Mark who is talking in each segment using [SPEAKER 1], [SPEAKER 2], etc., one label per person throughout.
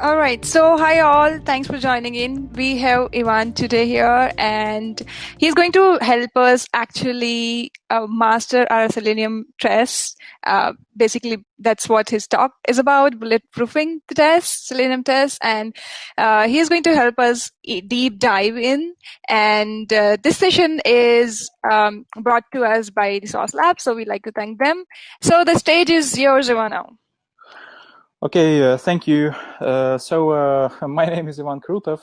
[SPEAKER 1] All right. So, hi all. Thanks for joining in. We have Ivan today here, and he's going to help us actually uh, master our Selenium test. Uh, basically, that's what his talk is about: bulletproofing the test, Selenium test, and uh, he's going to help us deep dive in. And uh, this session is um, brought to us by the Sauce Lab, so we'd like to thank them. So, the stage is yours, Ivan. Now.
[SPEAKER 2] Okay, uh, thank you. Uh, so uh, my name is Ivan Krutov.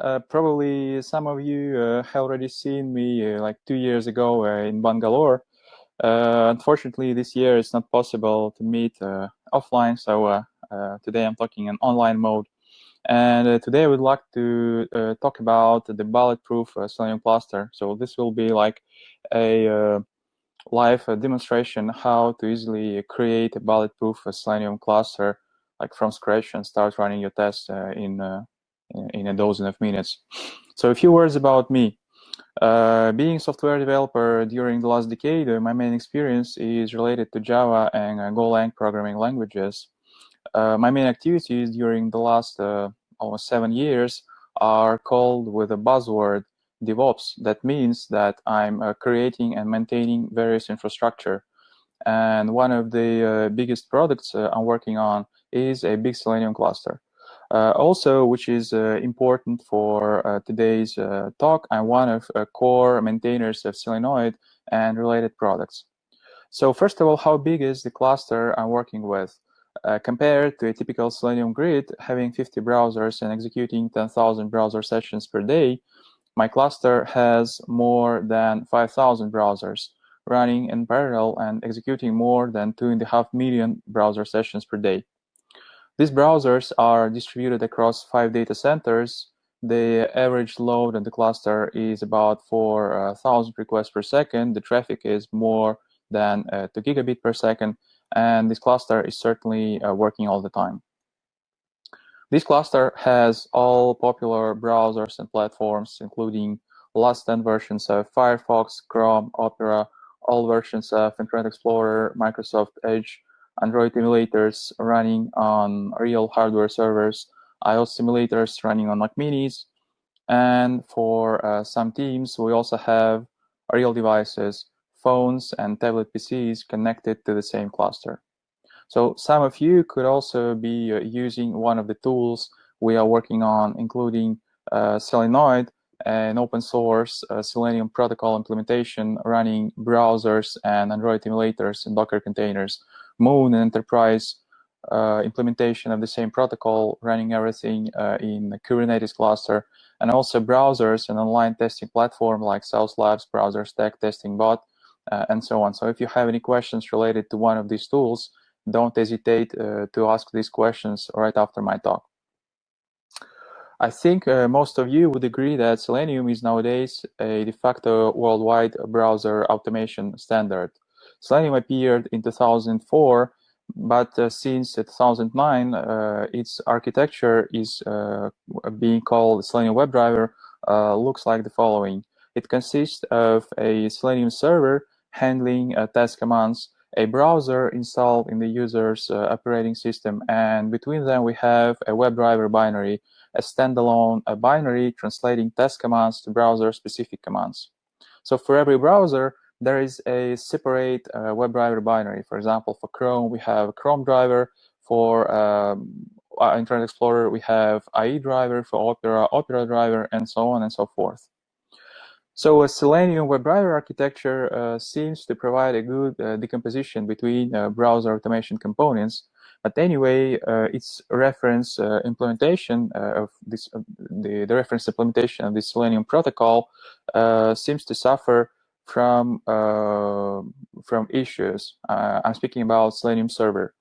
[SPEAKER 2] Uh, probably some of you uh, have already seen me uh, like two years ago in Bangalore. unfortunately, this year it's not possible to meet offline, so today I'm talking in online mode. And today I would like to talk about the bulletproof Selenium cluster. So this will be like a live demonstration how to easily create a bulletproof Selenium cluster like from scratch and start running your tests uh, in, uh, in a dozen of minutes. So a few words about me. Uh, being software developer during the last decade, uh, my main experience is related to Java and uh, Golang programming languages. My main activities during the last almost seven years are called with a buzzword DevOps. That means that I'm creating and maintaining various infrastructure. And one of the biggest products I'm working on is a big Selenium cluster. Uh, also, which is uh, important for uh, today's uh, talk, I'm one of uh, core maintainers of Selenoid and related products. So first of all, how big is the cluster I'm working with? Uh, compared to a typical Selenium grid, having 50 browsers and executing 10,000 browser sessions per day, my cluster has more than 5,000 browsers running in parallel and executing more than 2.5 million browser sessions per day. These browsers are distributed across five data centers. The average load in the cluster is about 4,000 requests per second. The traffic is more than uh, 2 gigabit per second, and this cluster is certainly uh, working all the time. This cluster has all popular browsers and platforms, including last 10 versions of Firefox, Chrome, Opera, all versions of Internet Explorer, Microsoft Edge, Android emulators running on real hardware servers, iOS simulators running on Mac Minis, and for uh, some teams, we also have real devices, phones and tablet PCs connected to the same cluster. So some of you could also be uh, using one of the tools we are working on, including uh, Selenoid, an open source uh, Selenium protocol implementation running browsers and Android emulators in Docker containers Moon Enterprise uh, implementation of the same protocol, running everything uh, in Kubernetes cluster, and also browsers and online testing platform like Sauce Labs, BrowserStack Testing Bot, uh, and so on. So if you have any questions related to one of these tools, don't hesitate uh, to ask these questions right after my talk. I think uh, most of you would agree that Selenium is nowadays a de facto worldwide browser automation standard. Selenium appeared in 2004, but uh, since 2009, uh, its architecture is uh, being called Selenium WebDriver, uh, looks like the following. It consists of a Selenium server handling uh, test commands, a browser installed in the user's operating system, and between them we have a WebDriver binary, a standalone a binary translating test commands to browser-specific commands. So for every browser, there is a separate uh, WebDriver binary. For example, for Chrome, we have Chrome driver. For um, uh, Internet Explorer, we have IE driver. For Opera, Opera driver, and so on and so forth. So a Selenium WebDriver architecture uh, seems to provide a good uh, decomposition between uh, browser automation components. But anyway, uh, its reference uh, implementation of this, the, the reference implementation of the Selenium protocol seems to suffer from uh, from issues. Uh, I'm speaking about Selenium Server.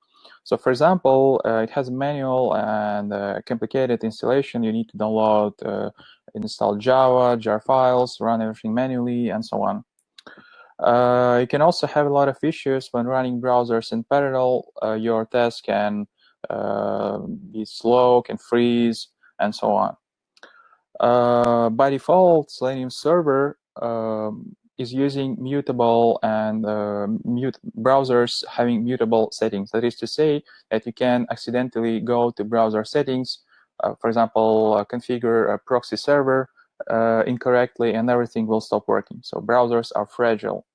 [SPEAKER 2] So for example, uh, it has a manual and complicated installation. You need to download, install Java, jar files, run everything manually, and so on. Uh, you can also have a lot of issues when running browsers in parallel. Uh, your test can uh, be slow, can freeze, and so on. by default, Selenium Server um, is using mutable and uh, mute browsers having mutable settings. That is to say that you can accidentally go to browser settings, uh, for example, uh, configure a proxy server uh, incorrectly and everything will stop working. So browsers are fragile.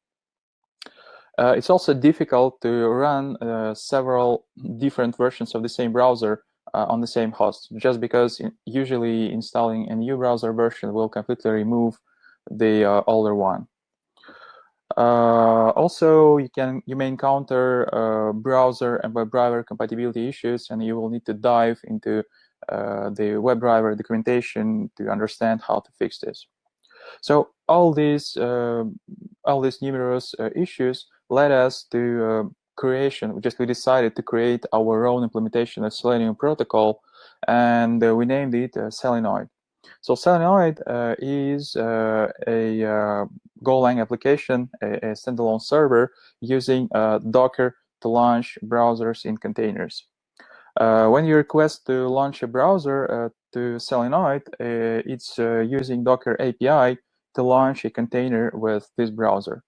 [SPEAKER 2] Uh, it's also difficult to run uh, several different versions of the same browser on the same host, just because usually installing a new browser version will completely remove the uh, older one. Uh, also, you can you may encounter uh, browser and WebDriver compatibility issues, and you will need to dive into the WebDriver documentation to understand how to fix this. So all these all these numerous issues led us to uh, creation. Just we decided to create our own implementation of Selenium protocol, and uh, we named it uh, Selenoid. So Selenoid uh, is uh, a uh, Golang application, a, a, standalone server using Docker to launch browsers in containers. when you request to launch a browser to Selenoid, it's using Docker API to launch a container with this browser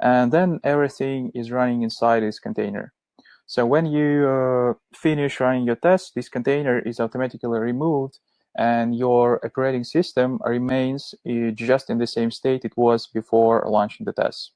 [SPEAKER 2] and then everything is running inside this container. So when you uh, finish running your test, this container is automatically removed and your operating system remains uh, just in the same state it was before launching the test.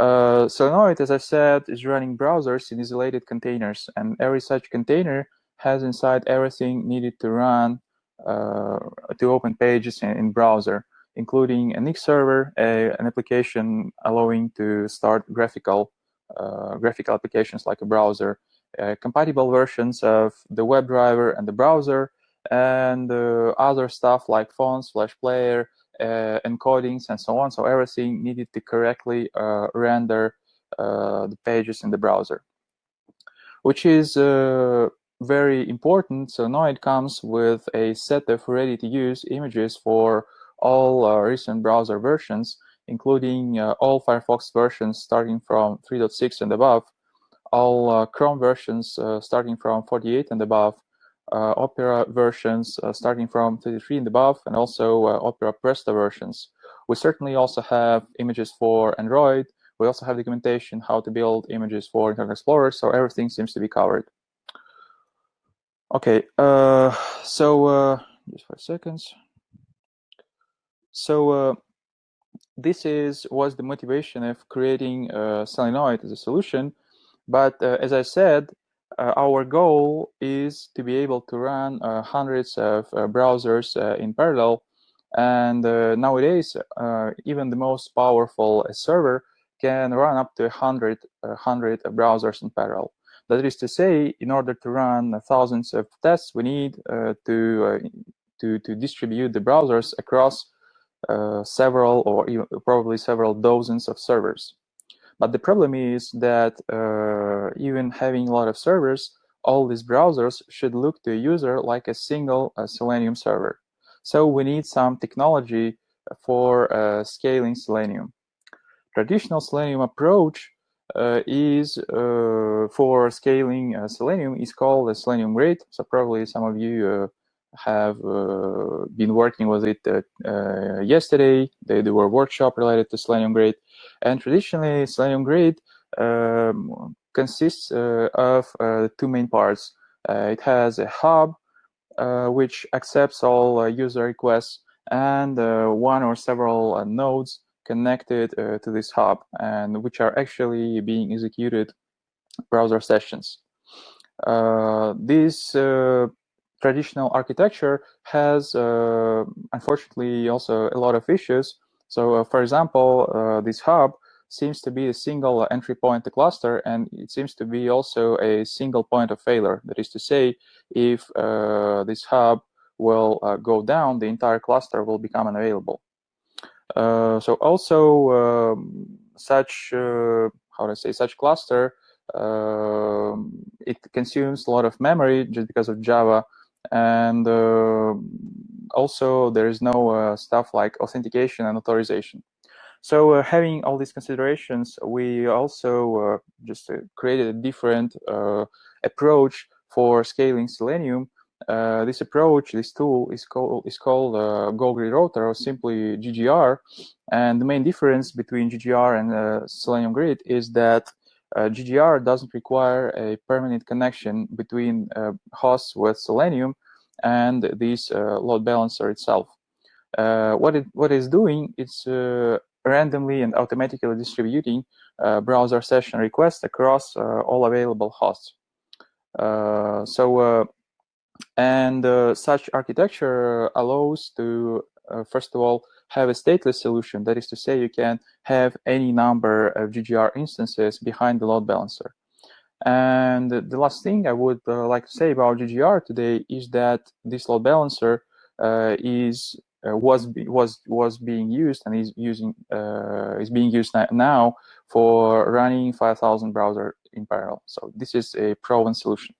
[SPEAKER 2] Uh, Selenoid, as I said, is running browsers in isolated containers, and every such container has inside everything needed to run uh, to open pages in, in browser including an X server, a, an application allowing to start graphical uh, graphical applications like a browser, uh, compatible versions of the WebDriver and the browser, and uh, other stuff like fonts, Flash Player, uh, encodings, and so on. So everything needed to correctly uh, render the pages in the browser, which is very important. So now it comes with a set of ready-to-use images for all uh, recent browser versions, including uh, all Firefox versions starting from 3.6 and above, all uh, Chrome versions starting from 48 and above, Opera versions starting from 33 and above, and also Opera Presto versions. We certainly also have images for Android. We also have documentation how to build images for Internet Explorer, so everything seems to be covered. Okay, uh, so uh, just five seconds. So uh, this is was the motivation of creating uh, Selenoid as a solution. But uh, as I said, uh, our goal is to be able to run uh, hundreds of uh, browsers in parallel. And nowadays, even the most powerful server can run up to 100, 100 browsers in parallel. That is to say, in order to run thousands of tests, we need to, to, to distribute the browsers across uh, several or even probably several dozens of servers. But the problem is that uh, even having a lot of servers, all these browsers should look to a user like a single uh, Selenium server. So we need some technology for uh, scaling Selenium. Traditional Selenium approach uh, is uh, for scaling Selenium is called Selenium Grid. So probably some of you have uh, been working with it uh, uh, yesterday. They do a workshop related to Selenium Grid. And traditionally, Selenium Grid um, consists of two main parts. it has a hub, which accepts all user requests, and one or several nodes connected uh, to this hub and which are actually being executed browser sessions. Uh, these uh, traditional architecture has, uh, unfortunately, also a lot of issues. So, uh, for example, uh, this hub seems to be a single entry point to cluster, and it seems to be also a single point of failure. That is to say, if uh, this hub will uh, go down, the entire cluster will become unavailable. Uh, so also um, such, how to say, such cluster, um, it consumes a lot of memory just because of Java and uh, also there is no uh, stuff like authentication and authorization. So uh, having all these considerations, we also just created a different approach for scaling Selenium uh, this approach, this tool is called is called uh, Go Grid Router or simply GGR. And the main difference between GGR and uh, Selenium Grid is that uh, GGR doesn't require a permanent connection between uh, hosts with Selenium and this uh, load balancer itself. what it what it's doing, it's randomly and automatically distributing browser session requests across all available hosts. so and uh, such architecture allows to, uh, first of all, have a stateless solution. That is to say, you can have any number of GGR instances behind the load balancer. And the last thing I would uh, like to say about GGR today is that this load balancer uh, is uh, was was was being used and is using uh, is being used now for running 5,000 browser in parallel. So this is a proven solution.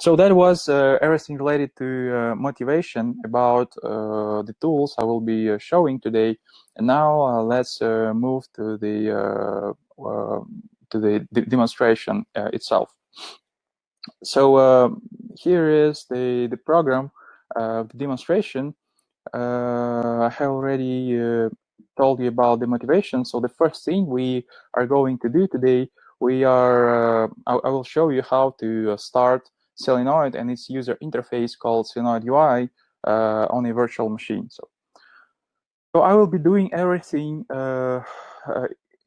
[SPEAKER 2] So that was uh, everything related to uh, motivation about uh, the tools I will be uh, showing today. And now uh, let's uh, move to the to the demonstration itself. So here is the the program, the demonstration. I have already told you about the motivation. So the first thing we are going to do today we are, uh, I, I, will show you how to uh, start Selenoid and its user interface called Selenoid UI uh, on a virtual machine. So, so I will be doing everything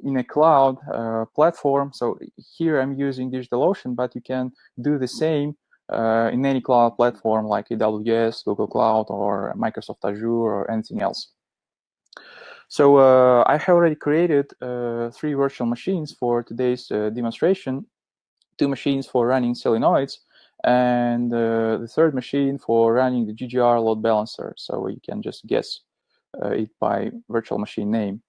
[SPEAKER 2] in a cloud uh, platform. So here I'm using DigitalOcean, but you can do the same uh, in any cloud platform like AWS, Google Cloud, or Microsoft Azure, or anything else. So uh, I have already created uh, three virtual machines for today's uh, demonstration, two machines for running selenoids, and uh, the third machine for running the GGR load balancer. So you can just guess uh, it by virtual machine name.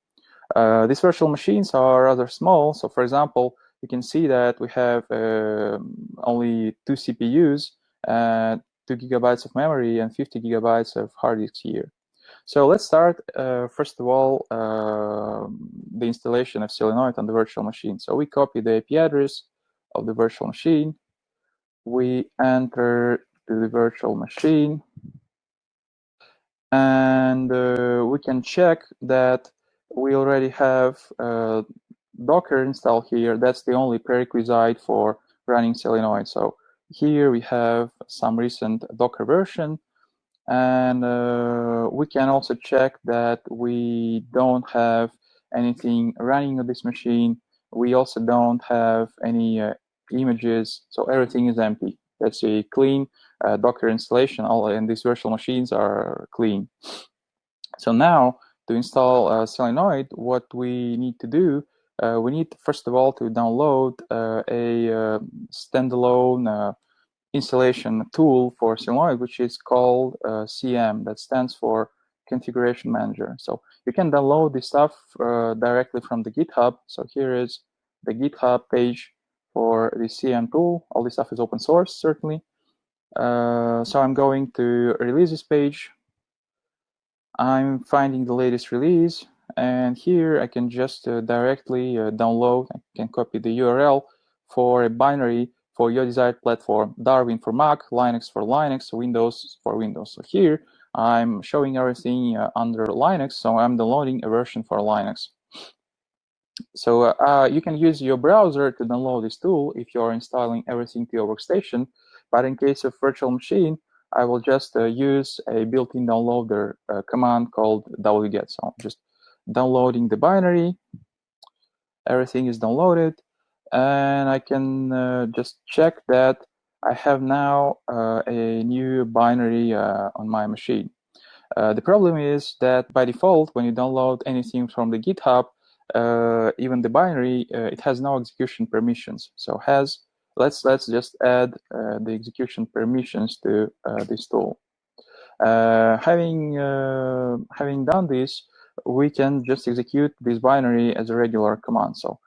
[SPEAKER 2] Uh, these virtual machines are rather small. So for example, you can see that we have um, only two CPUs, two gigabytes of memory, and 50 gigabytes of hard disk here. So let's start, uh, first of all, uh, the installation of Selenoid on the virtual machine. So we copy the IP address of the virtual machine. We enter to the virtual machine. And uh, we can check that we already have uh, Docker installed here. That's the only prerequisite for running Selenoid. So here we have some recent Docker version and uh, we can also check that we don't have anything running on this machine. We also don't have any uh, images, so everything is empty. That's a clean uh, Docker installation. All and these virtual machines are clean. So now to install uh, Selenoid, what we need to do, uh, we need first of all to download uh, a uh, standalone installation tool for Selenoid, which is called uh, CM, that stands for Configuration Manager. So you can download this stuff uh, directly from the GitHub. So here is the GitHub page for the CM tool. All this stuff is open source, certainly. Uh, so I'm going to releases page. I'm finding the latest release, and here I can just uh, directly uh, download, I can copy the URL for a binary for your desired platform, Darwin for Mac, Linux for Linux, Windows for Windows. So here I'm showing everything uh, under Linux, so I'm downloading a version for Linux. So uh, uh, you can use your browser to download this tool if you're installing everything to your workstation. But in case of virtual machine, I will just uh, use a built-in downloader uh, command called wget. So I'm just downloading the binary. Everything is downloaded and I can uh, just check that I have now uh, a new binary uh, on my machine. Uh, the problem is that by default, when you download anything from the GitHub, uh, even the binary, it has no execution permissions. So has let's let's just add the execution permissions to this tool. having having done this, we can just execute this binary as a regular command. So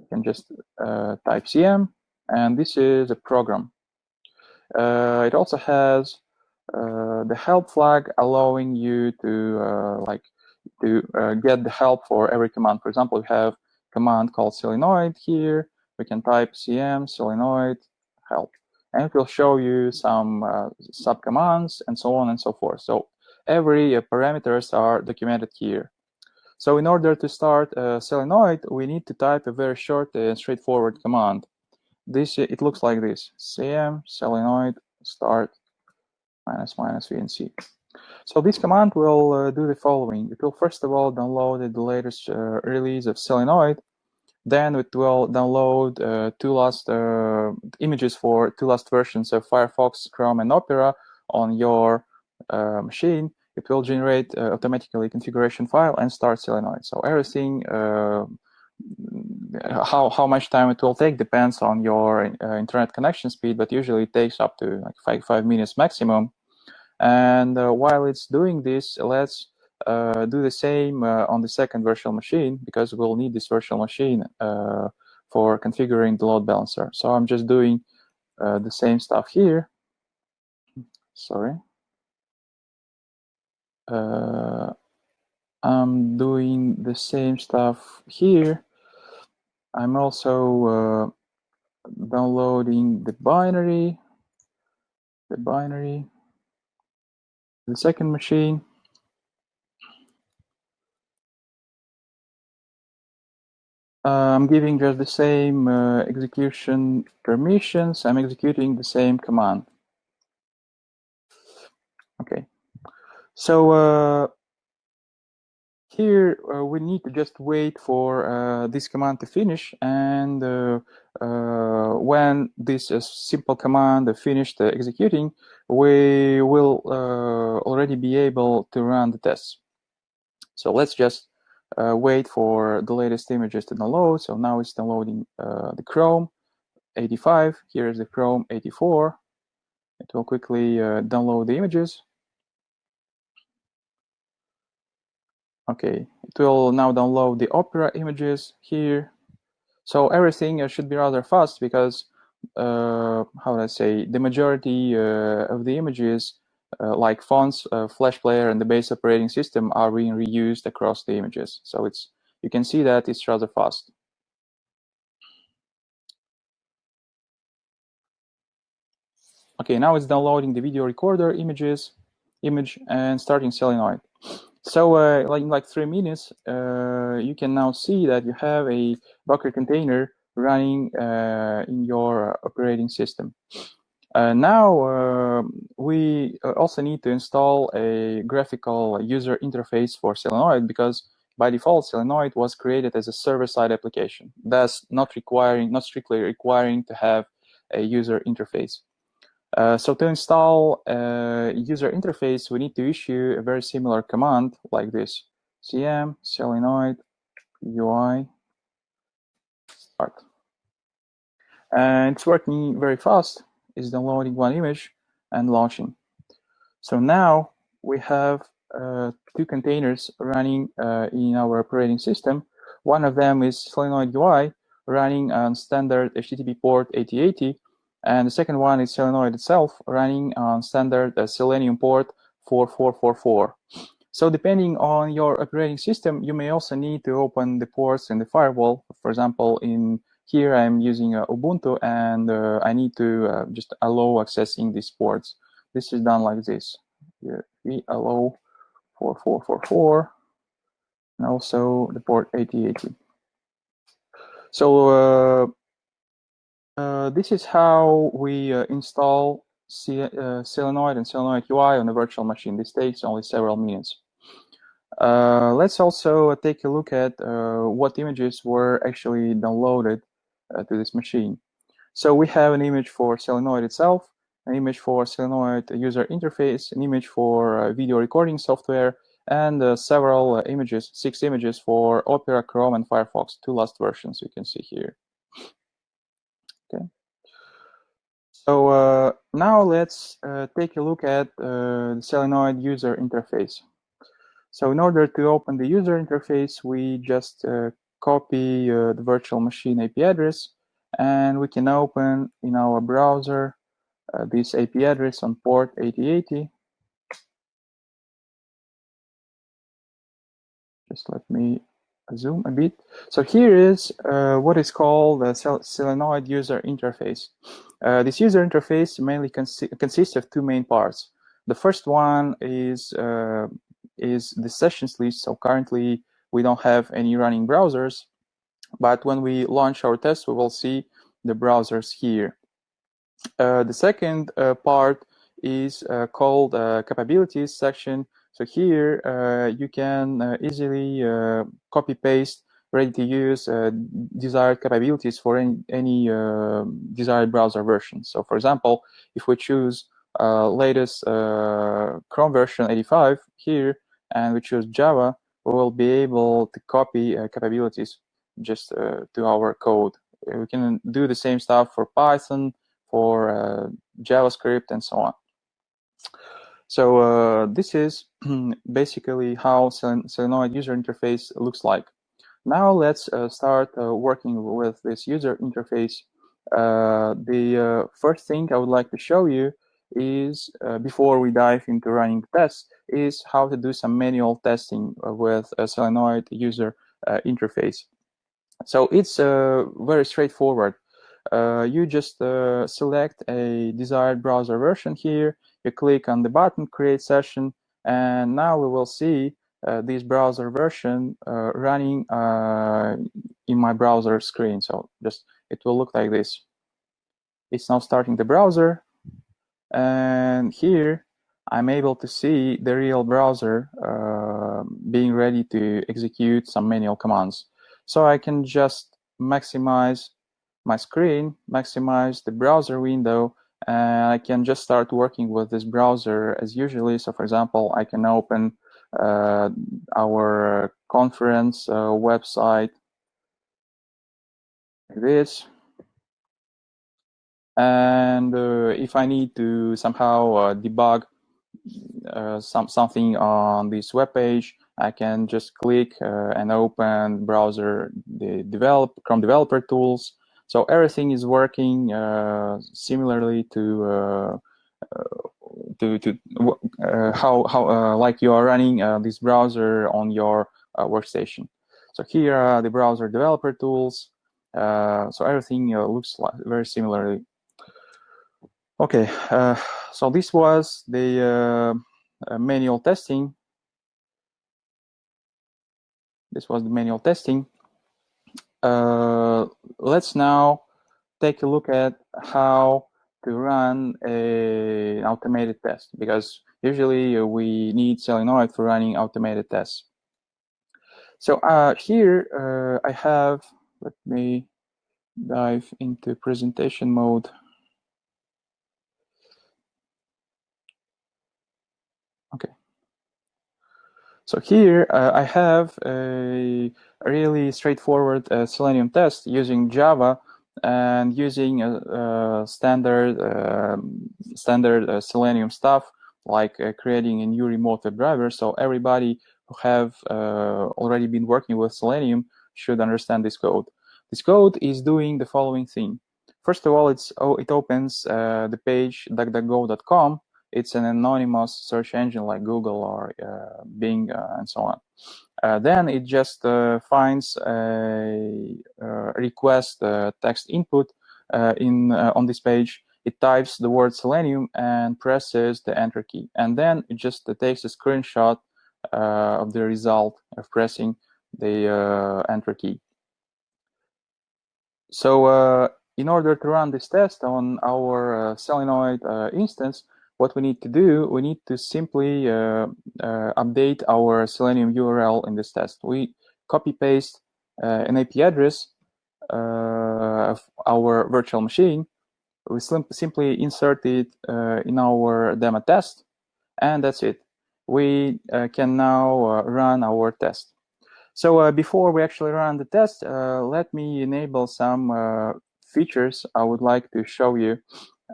[SPEAKER 2] you can just uh, type cm, and this is a program. Uh, it also has uh, the help flag allowing you to uh, like to uh, get the help for every command. For example, we have command called selenoid here. We can type cm selenoid help. and it will show you some uh, subcommands and so on and so forth. So every parameters are documented here. So in order to start a selenoid, we need to type a very short and straightforward command. This It looks like this, cm selenoid start minus minus vnc. So this command will uh, do the following. It will first of all download the latest uh, release of selenoid. Then it will download uh, two last uh, images for two last versions of Firefox, Chrome, and Opera on your uh, machine it will generate uh, automatically configuration file and start selenoid. So everything, uh, how, how much time it will take depends on your uh, internet connection speed, but usually it takes up to like five, five minutes maximum. And uh, while it's doing this, let's uh, do the same uh, on the second virtual machine because we'll need this virtual machine for configuring the load balancer. So I'm just doing the same stuff here. Sorry uh, I'm doing the same stuff here. I'm also uh, downloading the binary, the binary, the second machine. Uh, I'm giving just the same uh, execution permissions. I'm executing the same command. Okay. So uh, here uh, we need to just wait for uh, this command to finish and uh, uh, when this uh, simple command finished executing we will already be able to run the tests. So let's just wait for the latest images to download. So now it's downloading the Chrome 85 here is the Chrome 84 it will quickly download the images Okay, it will now download the Opera images here. So everything should be rather fast because, uh, how do I say, the majority uh, of the images, uh, like fonts, uh, Flash Player, and the base operating system are being reused across the images. So it's you can see that it's rather fast. Okay, now it's downloading the video recorder images, image, and starting selenoid. So uh, like in like three minutes, uh, you can now see that you have a Docker container running uh, in your operating system. Uh, now um, we uh, also need to install a graphical user interface for Selenoid because by default Selenoid was created as a server-side application, thus not requiring, not strictly requiring to have a user interface. Uh, so to install a user interface, we need to issue a very similar command like this, cm selenoid UI start. And it's working very fast. It's downloading one image and launching. So now we have uh, two containers running uh, in our operating system. One of them is Selenoid UI running on standard HTTP port 8080 and the second one is Selenoid itself running on standard uh, Selenium port 4444. So depending on your operating system, you may also need to open the ports in the firewall. For example, in here I'm using uh, Ubuntu and uh, I need to uh, just allow accessing these ports. This is done like this. Here we allow 4444 and also the port 8080. So uh, this is how we uh, install C uh, and Selenoid UI on a virtual machine. This takes only several minutes. Uh, let's also take a look at uh, what images were actually downloaded to this machine. So we have an image for Selenoid itself, an image for Selenoid user interface, an image for video recording software, and several images, six images for Opera, Chrome, and Firefox, two last versions you can see here. Okay. So uh, now let's uh, take a look at uh, the Selenoid user interface. So in order to open the user interface, we just uh, copy uh, the virtual machine IP address, and we can open in our browser uh, this IP address on port 8080. Just let me zoom a bit. So here is what is called the Selenoid user interface. Uh, this user interface mainly consi consists of two main parts. The first one is uh, is the sessions list. So currently we don't have any running browsers, but when we launch our test, we will see the browsers here. Uh, the second uh, part is uh, called capabilities section. So here you can easily copy paste ready to use uh, desired capabilities for any, any uh, desired browser version. So for example, if we choose uh, latest Chrome version 85 here, and we choose Java, we will be able to copy capabilities just to our code. We can do the same stuff for Python, for uh, JavaScript and so on. So uh, this is basically how Selenoid user interface looks like. Now let's uh, start uh, working with this user interface. Uh, the first thing I would like to show you is, before we dive into running tests, is how to do some manual testing with a Selenoid user interface. So it's very straightforward. Uh, you just uh, select a desired browser version here. You click on the button, create session, and now we will see this browser version uh, running uh, in my browser screen. So just it will look like this. It's now starting the browser, and here I'm able to see the real browser uh, being ready to execute some manual commands. So I can just maximize my screen, maximize the browser window, and I can just start working with this browser as usually. So for example, I can open uh, our conference uh, website like this. And uh, if I need to somehow debug some something on this web page, I can just click uh, and open browser the develop Chrome developer tools so everything is working uh, similarly to uh, uh, to to uh, how how uh, like you are running uh, this browser on your workstation. So here are the browser developer tools. so everything looks like very similarly. Okay, so this was the manual testing this was the manual testing. Uh, let's now take a look at how to run an automated test because usually uh, we need Selenoid for running automated tests. So uh, here uh, I have, let me dive into presentation mode. Okay. So here uh, I have a really straightforward uh, Selenium test using Java and using a, a standard um, standard uh, Selenium stuff like uh, creating a new remote WebDriver. So everybody who have uh, already been working with Selenium should understand this code. This code is doing the following thing. First of all, it's oh, it opens uh, the page duckduckgo.com it's an anonymous search engine like Google or uh, Bing uh, and so on. Uh, then it just finds a, request text input in on this page. It types the word selenium and presses the enter key. And then it just uh, takes a screenshot uh, of the result of pressing the uh, enter key. So in order to run this test on our selenoid instance what we need to do, we need to simply uh, uh, update our Selenium URL in this test. We copy paste uh, an IP address uh, of our virtual machine. We simply insert it uh, in our demo test, and that's it. We uh, can now run our test. So before we actually run the test, let me enable some features I would like to show you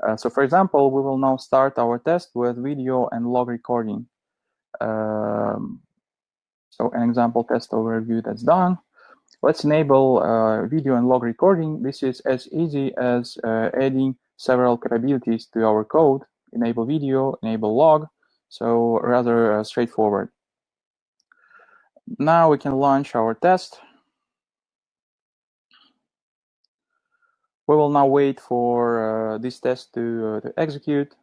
[SPEAKER 2] uh, so for example, we will now start our test with video and log recording. Um, so an example test overview that's done. Let's enable uh, video and log recording. This is as easy as uh, adding several capabilities to our code. Enable video, enable log. So rather uh, straightforward. now we can launch our test. We will now wait for uh, this test to, uh, to execute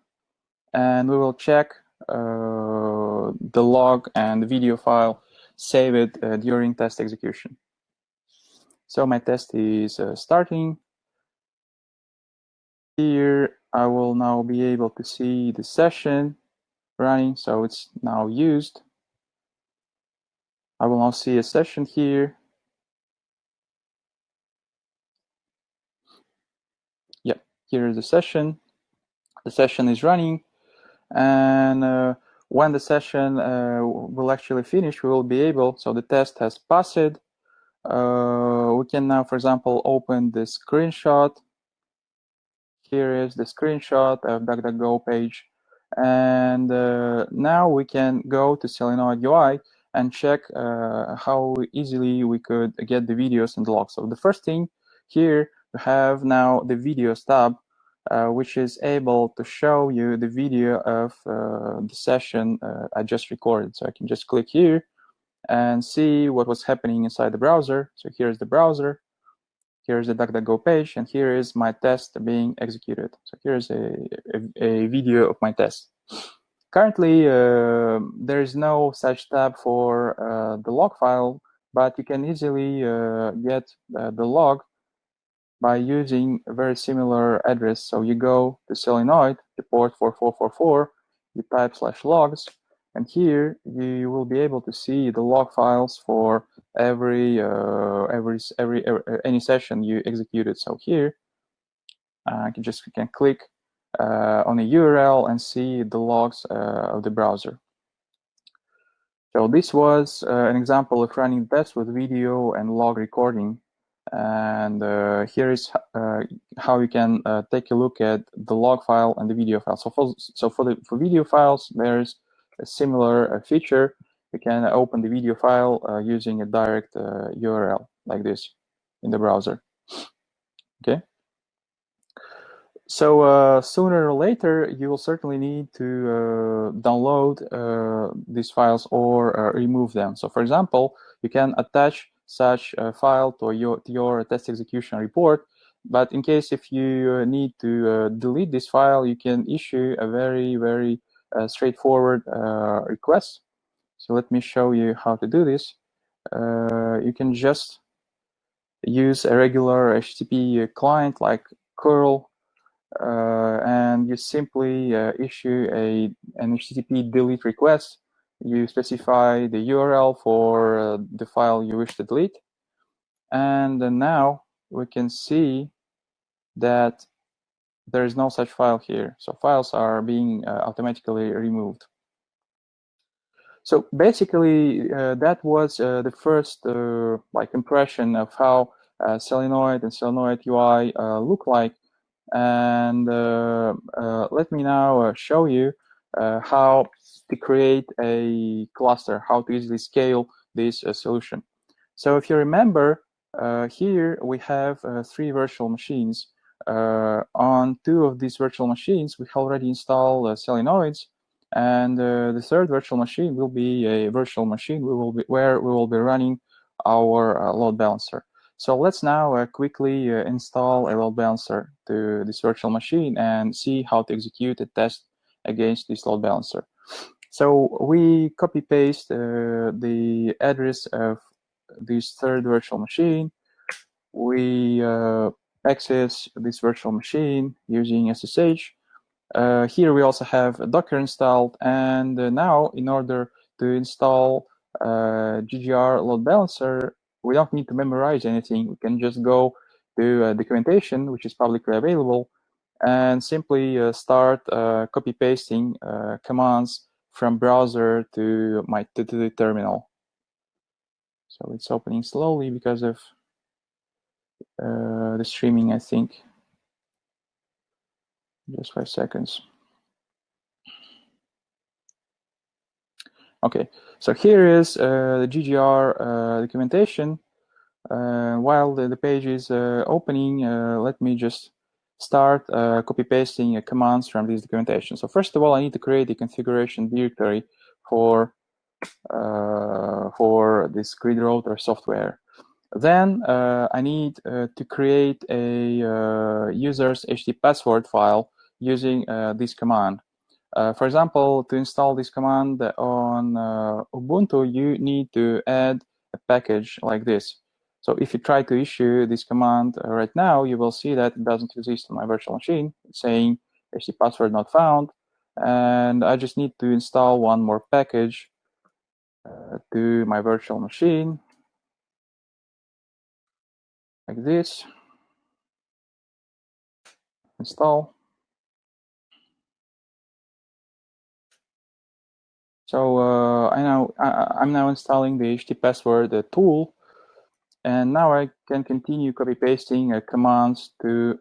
[SPEAKER 2] and we will check uh, the log and the video file saved uh, during test execution. So my test is starting. Here I will now be able to see the session running, so it's now used. I will now see a session here. Here is the session. The session is running, and uh, when the session uh, will actually finish, we will be able, so the test has passed. Uh, we can now, for example, open the screenshot here is the screenshot of DuckDuckGo page. And uh, now we can go to Selenoid UI and check uh, how easily we could get the videos and the logs. So the first thing here, we have now the videos tab, uh, which is able to show you the video of uh, the session uh, I just recorded. So I can just click here and see what was happening inside the browser. So here's the browser here's the DuckDuckGo page, and here is my test being executed. So here's a, a, a video of my test. Currently, uh, there is no such tab for uh, the log file, but you can easily uh, get the log by using a very similar address. So you go to Selenoid, the port 4444, you type slash logs, and here you will be able to see the log files for every uh, every, every, every uh, any session you executed. So here uh, can just can click uh, on a URL and see the logs uh, of the browser. So this was uh, an example of running tests with video and log recording. And here is how you can take a look at the log file and the video file. So for so for the for video files, there's a similar uh, feature, you can open the video file uh, using a direct URL uh, like this in the browser. Okay. So uh, sooner or later, you will certainly need to uh, download uh, these files or remove them. So for example, you can attach such a file to your, to your test execution report. But in case if you need to delete this file, you can issue a very, very straightforward uh, request. So let me show you how to do this. Uh, you can just use a regular HTTP client like curl, uh, and you simply uh, issue a an HTTP delete request. You specify the URL for uh, the file you wish to delete, and now we can see that there is no such file here. So files are being uh, automatically removed. So basically, uh, that was uh, the first uh, like impression of how uh, Selenoid and Selenoid UI uh, look like. And let me now show you Uh, how to create a cluster, how to easily scale this uh, solution. So if you remember, uh, here we have three virtual machines. Uh, on two of these virtual machines, we already installed uh, Selenoids, and uh, the third virtual machine will be a virtual machine we will be, where we will be running our load balancer. So let's now quickly install a load balancer to this virtual machine and see how to execute a test against this load balancer. So we copy paste uh, the address of this third virtual machine. We uh, access this virtual machine using SSH. Uh, here we also have Docker installed, and uh, now in order to install uh, GGR load balancer, we don't need to memorize anything. We can just go to uh, documentation, which is publicly available, and simply uh, start uh, copy pasting commands from browser to my to the terminal. So it's opening slowly because of uh, the streaming, I think. Just five seconds. Okay, so here is uh, the GGR uh, documentation. Uh, while the, the, page is uh, opening, uh, let me just start copy pasting commands from this documentation. So first of all, I need to create a configuration directory for uh, for this grid router software. Then uh, I need uh, to create a uh, user's HT password file using this command. for example, to install this command on Ubuntu, you need to add a package like this. So if you try to issue this command uh, right now, you will see that it doesn't exist on my virtual machine. It's saying HT password not found. And I just need to install one more package uh, to my virtual machine like this. Install. So uh, I now I, am now installing the HT password tool and now I can continue copy pasting uh, commands to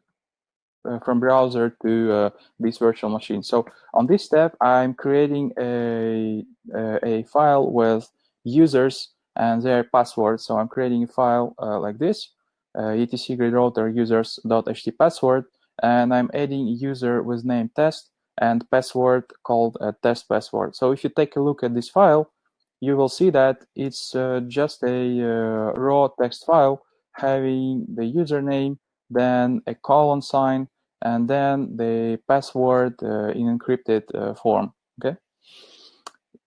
[SPEAKER 2] uh, from browser to uh, this virtual machine. So on this step, I'm creating a, uh, a file with users and their passwords. So I'm creating a file uh, like this, uh, etc grid router users.ht password, and I'm adding user with name test and password called test password. So if you take a look at this file, you will see that it's uh, just a uh, raw text file having the username, then a colon sign, and then the password uh, in encrypted uh, form. Okay.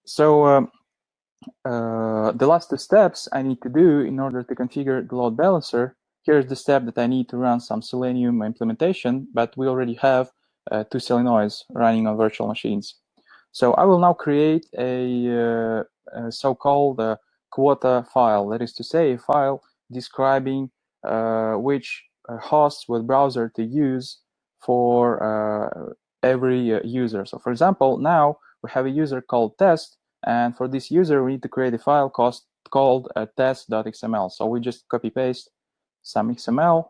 [SPEAKER 2] So um, uh, the last two steps I need to do in order to configure the load balancer. Here's the step that I need to run some Selenium implementation, but we already have uh, two Selenoids running on virtual machines. So I will now create a so-called uh, quota file. That is to say, a file describing uh, which uh, hosts with browser to use for every user. So for example, now we have a user called test, and for this user, we need to create a file cost, called uh, test.xml. So we just copy paste some XML.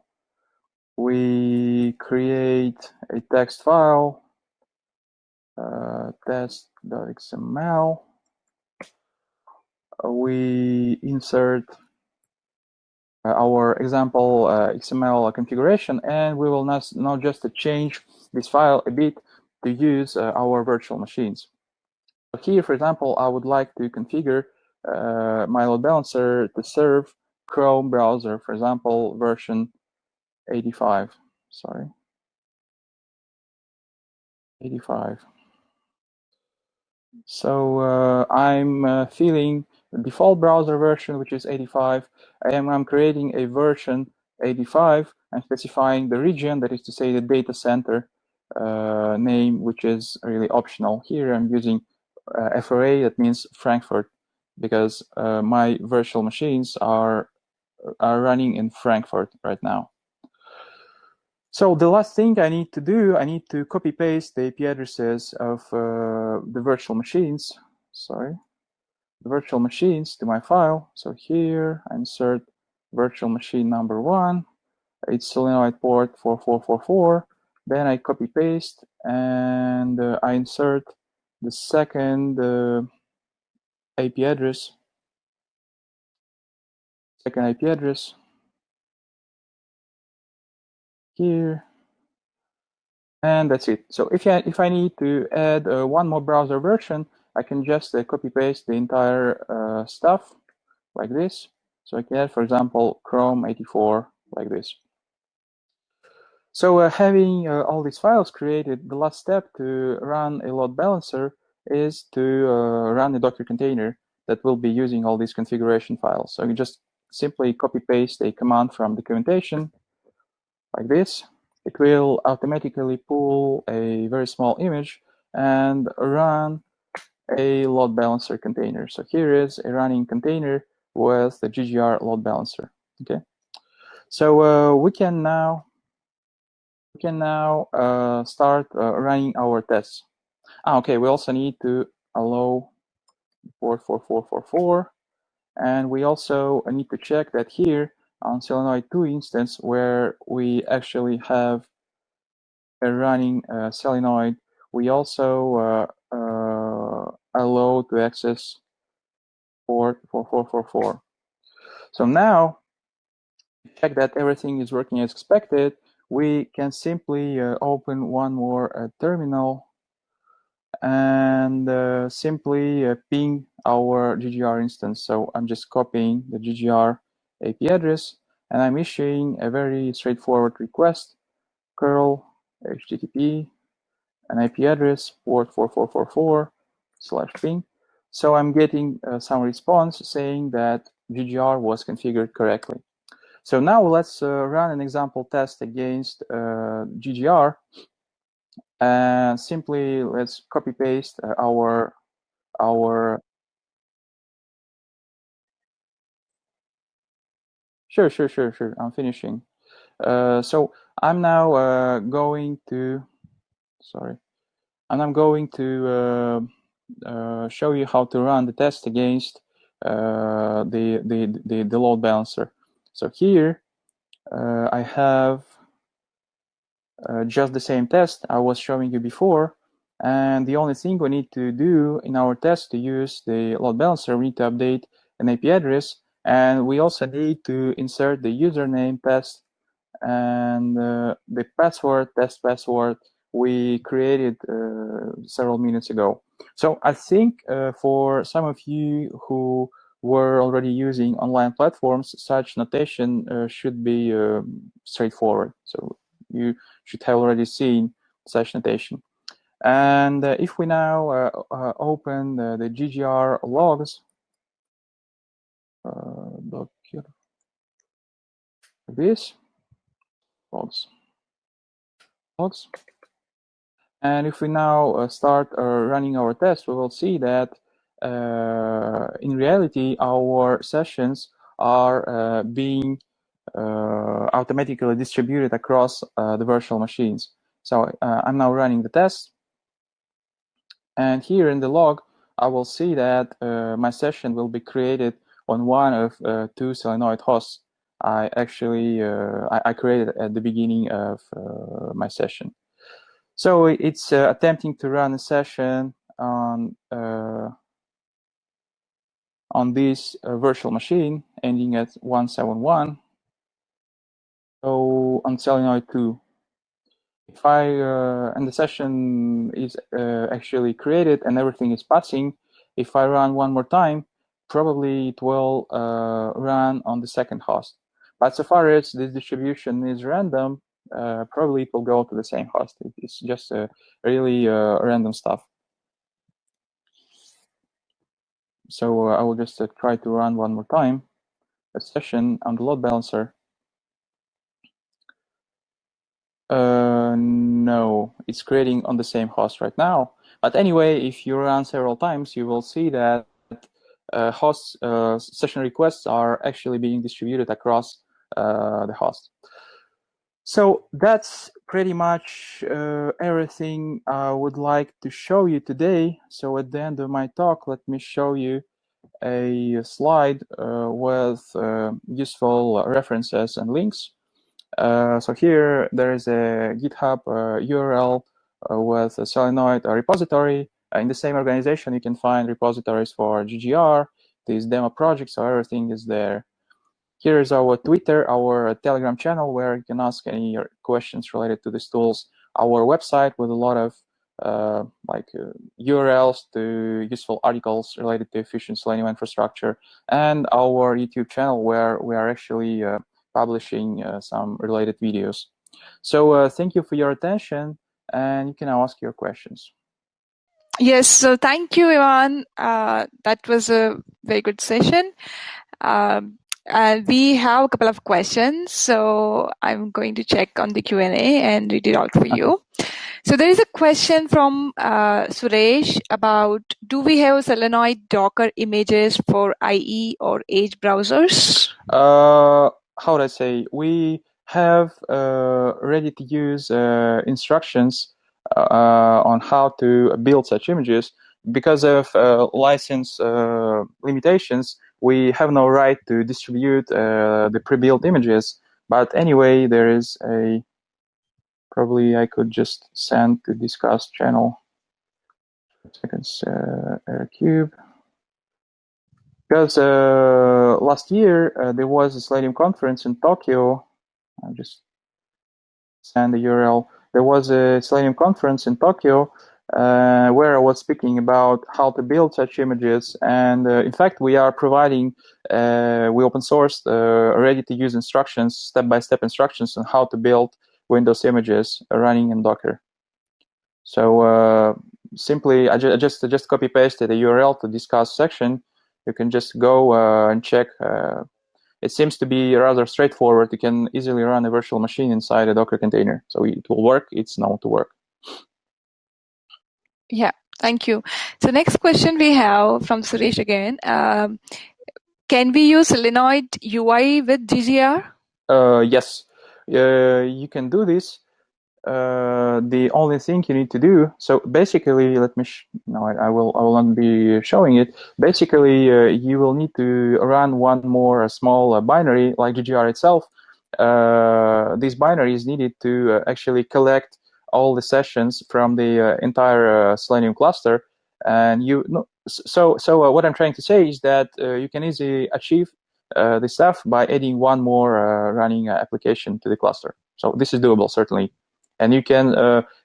[SPEAKER 2] We create a text file, uh, test.xml we insert uh, our example uh, XML configuration, and we will now, now just change this file a bit to use uh, our virtual machines. So here, for example, I would like to configure uh, my load balancer to serve Chrome browser, for example, version 85. Sorry, 85. So uh, I'm uh, feeling the default browser version, which is 85. I am I'm creating a version 85 and specifying the region, that is to say the data center uh, name, which is really optional. Here I'm using uh, FRA, that means Frankfurt, because uh, my virtual machines are, are running in Frankfurt right now. So the last thing I need to do, I need to copy paste the IP addresses of uh, the virtual machines. Sorry the virtual machines to my file. So here I insert virtual machine number one. It's selenoid port 4444. Then I copy paste and uh, I insert the second uh, IP address. Second IP address here and that's it. So if I, if I need to add uh, one more browser version, I can just uh, copy paste the entire uh, stuff like this. So I can add, for example, Chrome 84 like this. So uh, having uh, all these files created, the last step to run a load balancer is to uh, run a Docker container that will be using all these configuration files. So you just simply copy paste a command from documentation like this. It will automatically pull a very small image and run a load balancer container. So here is a running container with the GGR load balancer. Okay, so uh, we can now we can now uh, start uh, running our tests. Ah, okay, we also need to allow port 4444, and we also need to check that here on Selenoid 2 instance where we actually have a running uh, Selenoid, we also uh, allow to access port 4444. So now, check that everything is working as expected, we can simply uh, open one more uh, terminal and uh, simply uh, ping our GGR instance. So I'm just copying the GGR AP address and I'm issuing a very straightforward request, curl HTTP, an IP address, port 4444 slash ping. So I'm getting uh, some response saying that GGR was configured correctly. So now let's uh, run an example test against uh, GGR and simply let's copy paste our our sure sure sure sure i'm finishing uh, so i'm now uh, going to sorry and i'm going to uh, uh show you how to run the test against uh, the, the the the load balancer so here uh, i have just the same test I was showing you before. And the only thing we need to do in our test to use the load balancer, we need to update an IP address. And we also need to insert the username test and uh, the password, test password we created uh, several minutes ago. So I think uh, for some of you who were already using online platforms, such notation uh, should be um, straightforward. So you should have already seen such notation. And uh, if we now uh, open the, the, GGR logs, uh, this logs logs, and if we now uh, start uh, running our test, we will see that in reality our sessions are being uh, automatically distributed across uh, the virtual machines. So uh, I'm now running the test. And here in the log, I will see that my session will be created on one of two Selenoid hosts I actually I, I, created at the beginning of my session. So it's uh, attempting to run a session on uh, on this uh, virtual machine ending at 171 so on Selenoid 2, if I, uh, and the session is uh, actually created and everything is passing, if I run one more time, probably it will uh, run on the second host. But so far as this distribution is random, uh, probably it will go to the same host. It's just uh, really uh, random stuff. So I will just try to run one more time a session on the load balancer Uh, no, it's creating on the same host right now. But anyway, if you run several times, you will see that uh, host uh, session requests are actually being distributed across uh, the host. So that's pretty much uh, everything I would like to show you today. So at the end of my talk, let me show you a slide uh, with useful references and links. Uh, so here there is a GitHub uh, URL uh, with a Selenoid repository. In the same organization, you can find repositories for GGR, these demo projects, so everything is there. Here is our Twitter, our Telegram channel, where you can ask any questions related to these tools. Our website with a lot of uh, like uh, URLs to useful articles related to efficient Selenium infrastructure, and our YouTube channel where we are actually uh, publishing uh, some related videos. So uh, thank you for your attention, and you can now ask your questions.
[SPEAKER 1] Yes, so thank you, Ivan. Uh, that was a very good session. Um, and we have a couple of questions, so I'm going to check on the Q&A and read it out for you. So there is a question from uh, Suresh about do we have Selenoid Docker images for IE or Edge browsers?
[SPEAKER 2] Uh, how would I say, we have uh, ready to use uh, instructions uh, on how to build such images. Because of uh, license uh, limitations, we have no right to distribute uh, the pre-built images. But anyway, there is a probably I could just send to discuss channel. Seconds, uh, cube because uh, last year uh, there was a Selenium conference in Tokyo. I'll just send the URL. There was a Selenium conference in Tokyo, uh, where I was speaking about how to build such images. And uh, in fact, we are providing, uh, we open sourced uh, ready to use instructions, step by step instructions on how to build Windows images running in Docker. So uh, simply, I, ju I just I just copy pasted the URL to discuss section. You can just go uh, and check. It seems to be rather straightforward. You can easily run a virtual machine inside a Docker container. So it will work. It's known to work.
[SPEAKER 1] Yeah, thank you. So next question we have from Suresh again. Um, can we use Selenoid UI with GGR?
[SPEAKER 2] Uh, yes, uh, you can do this. Uh, the only thing you need to do, so basically, let me, no, I, I, will, I will not be showing it. Basically, uh, you will need to run one more small uh, binary like GGR itself. Uh, this binary is needed to actually collect all the sessions from the uh, entire uh, Selenium cluster. And you, so so uh, what I'm trying to say is that you can easily achieve this stuff by adding one more running application to the cluster. So this is doable certainly, and you can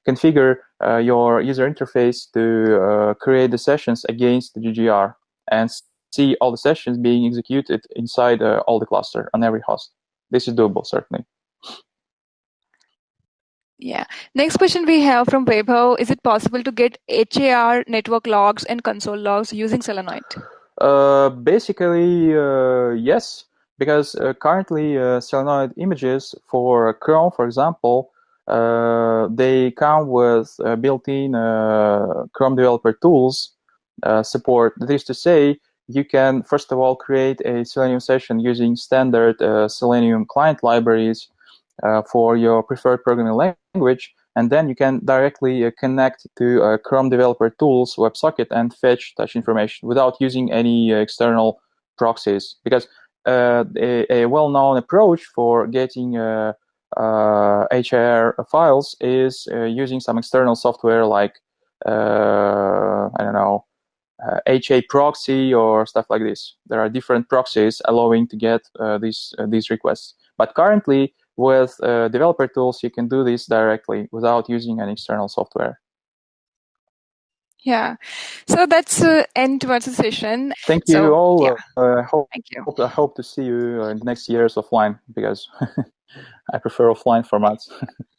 [SPEAKER 2] configure your user interface to create the sessions against the GGR and see all the sessions being executed inside uh, all the cluster on every host. This is doable, certainly.
[SPEAKER 1] Yeah. Next question we have from Vaibhav. Is it possible to get HAR network logs and console logs using Selenoid?
[SPEAKER 2] Uh, basically, uh, yes, because uh, currently uh, Selenoid images for Chrome, for example, uh, they come with uh, built-in Chrome developer tools support. That is to say, you can first of all create a Selenium session using standard Selenium client libraries uh, for your preferred programming language, and then you can directly uh, connect to uh, Chrome Developer Tools WebSocket and fetch such information without using any external proxies. Because a, a well-known approach for getting uh, uh, files is uh, using some external software like, I don't know, HA proxy or stuff like this. There are different proxies allowing to get these, these requests. But currently, with uh, developer tools, you can do this directly without using an external software.
[SPEAKER 1] Yeah, so that's uh, end to our session.
[SPEAKER 2] Thank you so, all. Yeah. Uh, hope, Thank you. Hope, I hope to see you in the next years offline because I prefer offline formats.